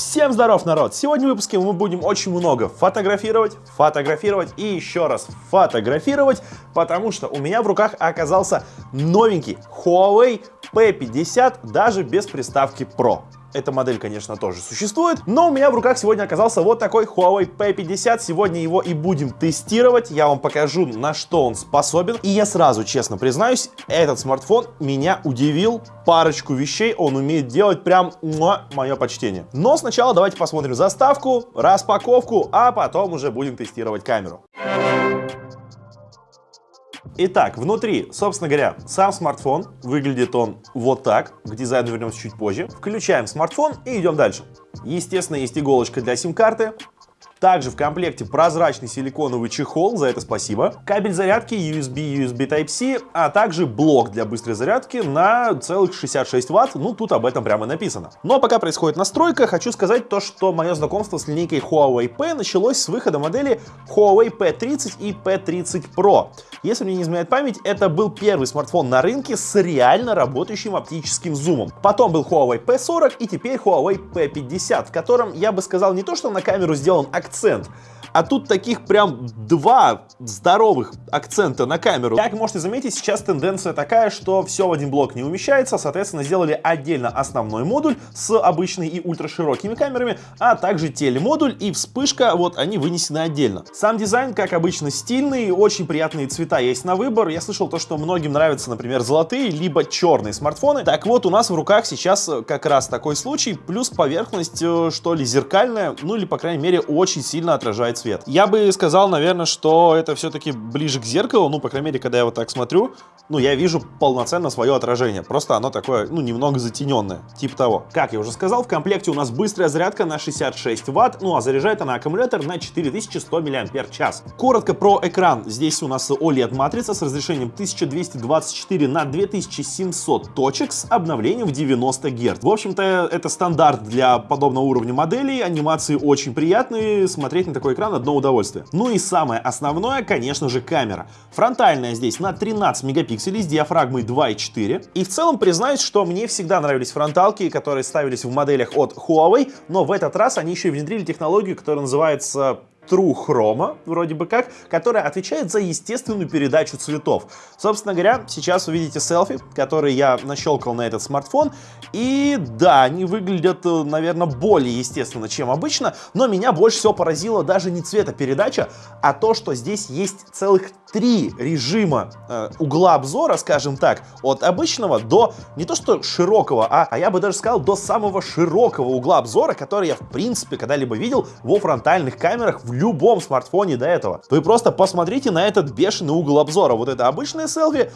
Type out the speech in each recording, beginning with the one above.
Всем здоров, народ! Сегодня в выпуске мы будем очень много фотографировать, фотографировать и еще раз фотографировать, потому что у меня в руках оказался новенький Huawei P50, даже без приставки Pro. Эта модель, конечно, тоже существует, но у меня в руках сегодня оказался вот такой Huawei P50. Сегодня его и будем тестировать. Я вам покажу, на что он способен. И я сразу честно признаюсь, этот смартфон меня удивил. Парочку вещей он умеет делать прям муа, мое почтение. Но сначала давайте посмотрим заставку, распаковку, а потом уже будем тестировать камеру. Итак, внутри, собственно говоря, сам смартфон. Выглядит он вот так. К дизайну вернемся чуть позже. Включаем смартфон и идем дальше. Естественно, есть иголочка для сим-карты. Также в комплекте прозрачный силиконовый чехол, за это спасибо. Кабель зарядки USB, USB Type-C, а также блок для быстрой зарядки на целых 66 Вт. Ну, тут об этом прямо написано. Но пока происходит настройка, хочу сказать то, что мое знакомство с линейкой Huawei P началось с выхода модели Huawei P30 и P30 Pro. Если мне не изменяет память, это был первый смартфон на рынке с реально работающим оптическим зумом. Потом был Huawei P40 и теперь Huawei P50, в котором я бы сказал не то, что на камеру сделан акцент, акцент. А тут таких прям два здоровых акцента на камеру. Как можете заметить, сейчас тенденция такая, что все в один блок не умещается, соответственно, сделали отдельно основной модуль с обычной и ультраширокими камерами, а также телемодуль и вспышка, вот они вынесены отдельно. Сам дизайн, как обычно, стильный, очень приятные цвета есть на выбор. Я слышал то, что многим нравятся, например, золотые, либо черные смартфоны. Так вот, у нас в руках сейчас как раз такой случай, плюс поверхность, э, что ли, зеркальная, ну или, по крайней мере, очень сильно отражает цвет. Я бы сказал, наверное, что это все-таки ближе к зеркалу, ну, по крайней мере, когда я вот так смотрю, ну, я вижу полноценно свое отражение, просто оно такое, ну, немного затененное, типа того. Как я уже сказал, в комплекте у нас быстрая зарядка на 66 ватт, ну, а заряжает она аккумулятор на 4100 мАч. Коротко про экран. Здесь у нас OLED-матрица с разрешением 1224 на 2700 точек с обновлением в 90 Гц. В общем-то, это стандарт для подобного уровня моделей, анимации очень приятные, смотреть на такой экран одно удовольствие. Ну и самое основное, конечно же, камера. Фронтальная здесь на 13 мегапикселей с диафрагмой 2.4. И в целом признаюсь, что мне всегда нравились фронталки, которые ставились в моделях от Huawei, но в этот раз они еще и внедрили технологию, которая называется True Chroma, вроде бы как, которая отвечает за естественную передачу цветов. Собственно говоря, сейчас вы видите селфи, которые я нащелкал на этот смартфон. И да, они выглядят, э, наверное, более естественно, чем обычно, но меня больше всего поразило даже не цветопередача, а то, что здесь есть целых три режима э, угла обзора, скажем так, от обычного до не то что широкого, а, а я бы даже сказал до самого широкого угла обзора, который я в принципе когда-либо видел во фронтальных камерах в любом смартфоне до этого. Вы просто посмотрите на этот бешеный угол обзора. Вот это обычное селфи,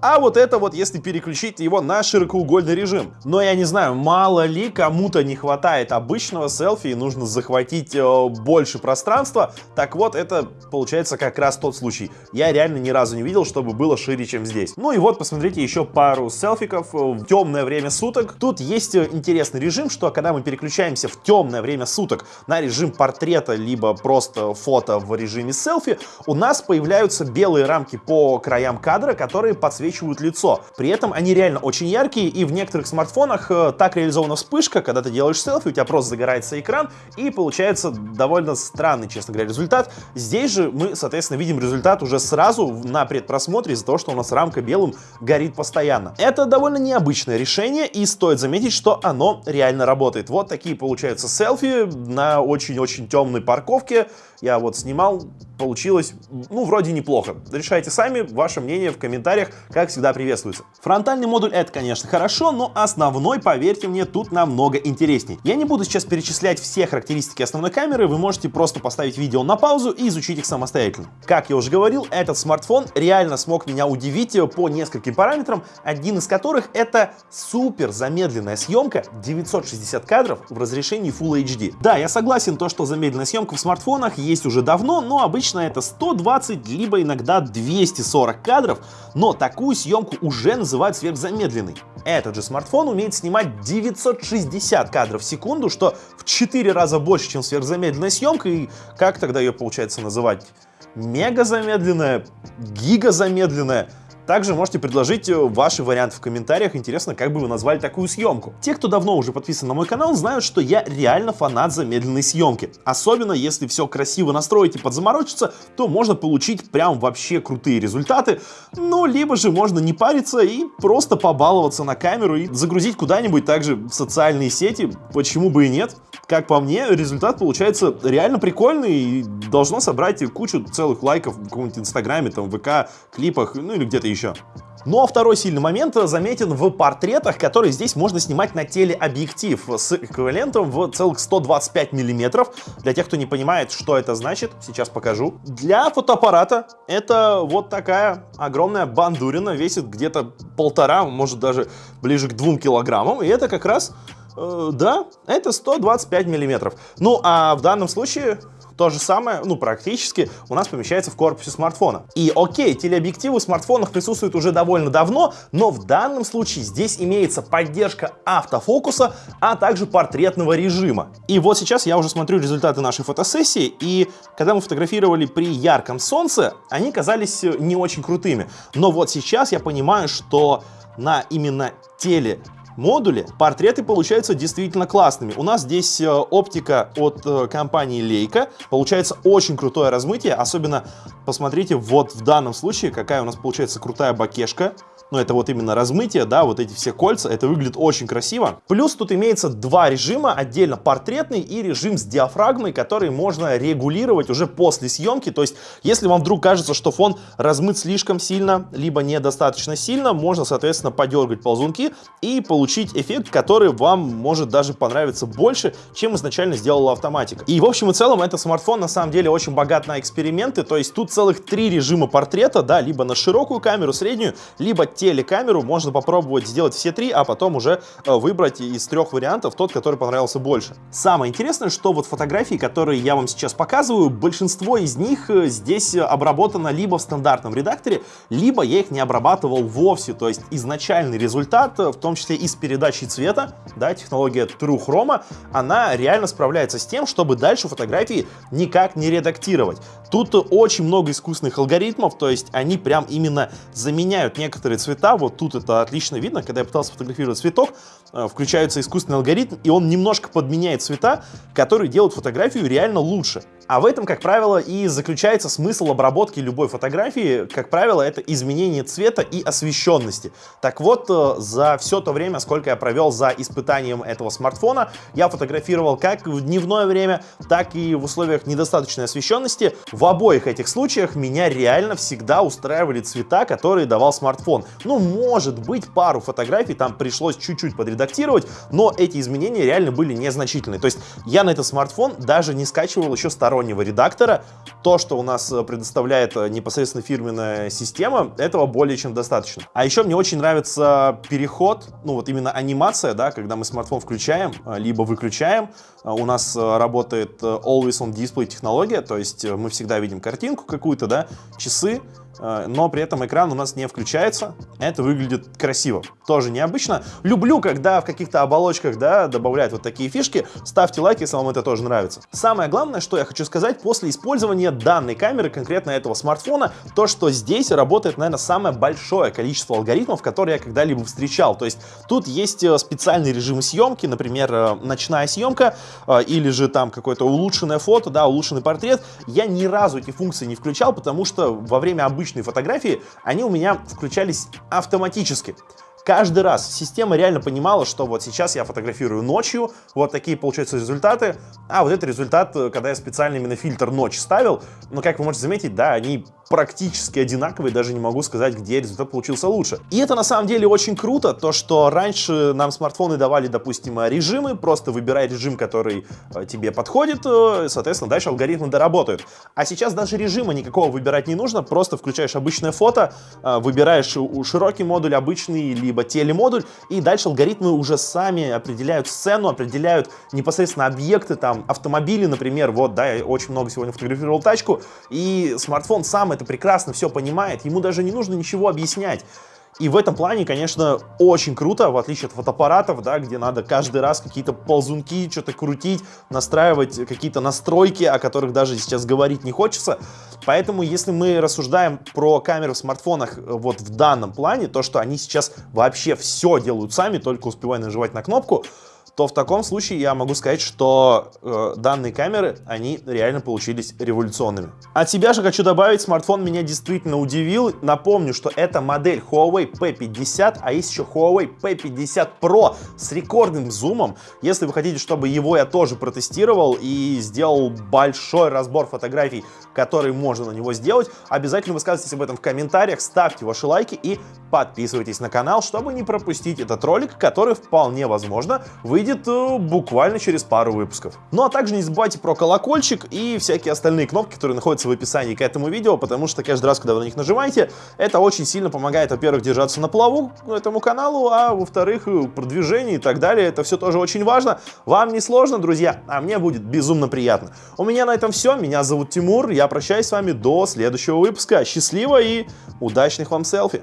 а вот это вот, если переключить его на широкоугольный режим. Но я не знаю, мало ли кому-то не хватает обычного селфи и нужно захватить э, больше пространства. Так вот, это получается как раз тот случай. Я реально ни разу не видел, чтобы было шире, чем здесь. Ну и вот, посмотрите еще пару селфиков в темное время суток. Тут есть э, интересный режим, что когда мы переключаемся в темное время суток на режим портрета, либо просто фото в режиме селфи, у нас появляются белые рамки по краям кадра, которые подсвечивают подсвечивают лицо. При этом они реально очень яркие, и в некоторых смартфонах э, так реализована вспышка, когда ты делаешь селфи, у тебя просто загорается экран, и получается довольно странный, честно говоря, результат. Здесь же мы, соответственно, видим результат уже сразу на предпросмотре из-за того, что у нас рамка белым горит постоянно. Это довольно необычное решение, и стоит заметить, что оно реально работает. Вот такие получаются селфи на очень-очень темной парковке. Я вот снимал, получилось, ну, вроде неплохо. Решайте сами, ваше мнение в комментариях, как всегда, приветствуется. Фронтальный модуль это, конечно, хорошо, но основной, поверьте мне, тут намного интереснее. Я не буду сейчас перечислять все характеристики основной камеры, вы можете просто поставить видео на паузу и изучить их самостоятельно. Как я уже говорил, этот смартфон реально смог меня удивить по нескольким параметрам, один из которых это супер замедленная съемка 960 кадров в разрешении Full HD. Да, я согласен, то, что замедленная съемка в смартфонах есть уже давно, но Обычно это 120, либо иногда 240 кадров, но такую съемку уже называют сверхзамедленной. Этот же смартфон умеет снимать 960 кадров в секунду, что в 4 раза больше, чем сверхзамедленная съемка, и как тогда ее получается называть? Мега замедленная, гига замедленная. Также можете предложить ваши варианты в комментариях. Интересно, как бы вы назвали такую съемку. Те, кто давно уже подписан на мой канал, знают, что я реально фанат замедленной съемки. Особенно если все красиво настроить и подзаморочиться, то можно получить прям вообще крутые результаты. Ну, либо же можно не париться и просто побаловаться на камеру и загрузить куда-нибудь также в социальные сети. Почему бы и нет? Как по мне, результат получается реально прикольный и должно собрать кучу целых лайков в каком-нибудь инстаграме, там, ВК, клипах, ну или где-то еще. Ну а второй сильный момент заметен в портретах, которые здесь можно снимать на телеобъектив с эквивалентом в целых 125 миллиметров. Для тех, кто не понимает, что это значит, сейчас покажу. Для фотоаппарата это вот такая огромная бандурина, весит где-то полтора, может даже ближе к двум килограммам. И это как раз, э, да, это 125 миллиметров. Ну а в данном случае то же самое, ну, практически у нас помещается в корпусе смартфона. И окей, телеобъективы в смартфонах присутствуют уже довольно давно, но в данном случае здесь имеется поддержка автофокуса, а также портретного режима. И вот сейчас я уже смотрю результаты нашей фотосессии, и когда мы фотографировали при ярком солнце, они казались не очень крутыми. Но вот сейчас я понимаю, что на именно теле модуле портреты получаются действительно классными. У нас здесь э, оптика от э, компании Leica. Получается очень крутое размытие. Особенно посмотрите вот в данном случае, какая у нас получается крутая бакешка но это вот именно размытие, да, вот эти все кольца, это выглядит очень красиво. Плюс тут имеется два режима, отдельно портретный и режим с диафрагмой, который можно регулировать уже после съемки, то есть если вам вдруг кажется, что фон размыт слишком сильно, либо недостаточно сильно, можно, соответственно, подергать ползунки и получить эффект, который вам может даже понравиться больше, чем изначально сделала автоматика. И в общем и целом, этот смартфон на самом деле очень богат на эксперименты, то есть тут целых три режима портрета, да, либо на широкую камеру, среднюю, либо телекамеру можно попробовать сделать все три, а потом уже э, выбрать из трех вариантов тот, который понравился больше. Самое интересное, что вот фотографии, которые я вам сейчас показываю, большинство из них э, здесь обработано либо в стандартном редакторе, либо я их не обрабатывал вовсе, то есть изначальный результат, э, в том числе и с передачей цвета, да, технология True Chroma, она реально справляется с тем, чтобы дальше фотографии никак не редактировать. Тут очень много искусственных алгоритмов, то есть они прям именно заменяют некоторые цвета, вот тут это отлично видно, когда я пытался фотографировать цветок, э, включается искусственный алгоритм, и он немножко подменяет цвета, которые делают фотографию реально лучше. А в этом, как правило, и заключается смысл обработки любой фотографии. Как правило, это изменение цвета и освещенности. Так вот, э, за все то время, сколько я провел за испытанием этого смартфона, я фотографировал как в дневное время, так и в условиях недостаточной освещенности. В обоих этих случаях меня реально всегда устраивали цвета, которые давал смартфон. Ну, может быть, пару фотографий там пришлось чуть-чуть подредактировать, но эти изменения реально были незначительные. То есть я на этот смартфон даже не скачивал еще стороннего редактора. То, что у нас э, предоставляет э, непосредственно фирменная система, этого более чем достаточно. А еще мне очень нравится переход, ну вот именно анимация, да, когда мы смартфон включаем, э, либо выключаем. У нас работает Always on Display технология, то есть мы всегда видим картинку какую-то, да, часы, но при этом экран у нас не включается. Это выглядит красиво. Тоже необычно. Люблю, когда в каких-то оболочках да, добавляют вот такие фишки. Ставьте лайк, если вам это тоже нравится. Самое главное, что я хочу сказать, после использования данной камеры, конкретно этого смартфона, то, что здесь работает, наверное, самое большое количество алгоритмов, которые я когда-либо встречал. То есть тут есть э, специальный режим съемки, например, э, ночная съемка, или же там какое-то улучшенное фото, да, улучшенный портрет. Я ни разу эти функции не включал, потому что во время обычного обычные фотографии, они у меня включались автоматически. Каждый раз система реально понимала, что вот сейчас я фотографирую ночью, вот такие получаются результаты, а вот это результат, э, когда я специально именно фильтр ночь ставил, но как вы можете заметить, да, они практически одинаковые, даже не могу сказать, где результат получился лучше. И это на самом деле очень круто, то что раньше нам смартфоны давали, допустим, режимы, просто выбирай режим, который э, тебе подходит, э, соответственно, дальше алгоритмы доработают. А сейчас даже режима никакого выбирать не нужно, просто включаешь обычное фото, э, выбираешь широкий модуль, обычный, либо телемодуль, и дальше алгоритмы уже сами определяют сцену, определяют непосредственно объекты, там, автомобили, например, вот, да, я очень много сегодня фотографировал тачку, и смартфон сам это прекрасно все понимает, ему даже не нужно ничего объяснять. И в этом плане, конечно, очень круто, в отличие от фотоаппаратов, да, где надо каждый раз какие-то ползунки, что-то крутить, настраивать какие-то настройки, о которых даже сейчас говорить не хочется. Поэтому, если мы рассуждаем про камеры в смартфонах э, вот в данном плане, то, что они сейчас вообще все делают сами, только успевая нажимать на кнопку, то в таком случае я могу сказать, что э, данные камеры, они реально получились революционными. От себя же хочу добавить, смартфон меня действительно удивил. Напомню, что это модель Huawei P50, а есть еще Huawei P50 Pro с рекордным зумом. Если вы хотите, чтобы его я тоже протестировал и сделал большой разбор фотографий, которые можно на него сделать, обязательно высказывайтесь об этом в комментариях, ставьте ваши лайки и подписывайтесь на канал, чтобы не пропустить этот ролик, который вполне возможно выйдет выйдет э, буквально через пару выпусков. Ну а также не забывайте про колокольчик и всякие остальные кнопки, которые находятся в описании к этому видео, потому что каждый раз, когда вы на них нажимаете, это очень сильно помогает, во-первых, держаться на плаву этому каналу, а во-вторых, э, продвижение и так далее. Это все тоже очень важно. Вам не сложно, друзья, а мне будет безумно приятно. У меня на этом все. Меня зовут Тимур. Я прощаюсь с вами до следующего выпуска. Счастливо и удачных вам селфи!